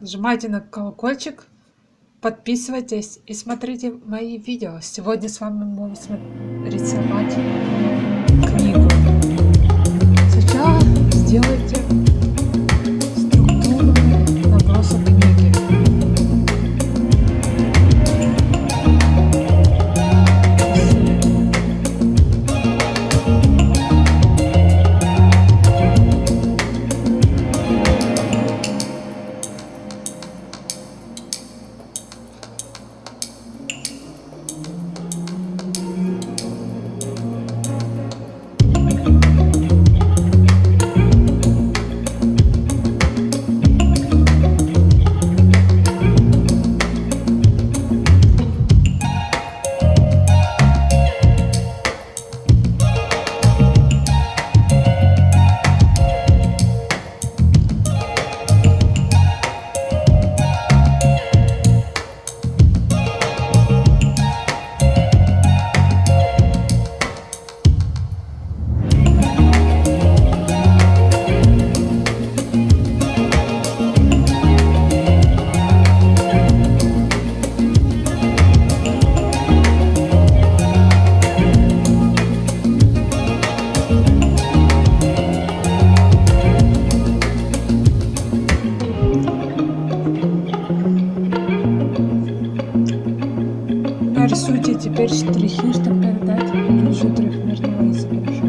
Нажимайте на колокольчик, подписывайтесь и смотрите мои видео. Сегодня с вами будем рисовать книгу. рисуйте теперь штрихи, чтобы передать сюжет ну, мертвого избежать.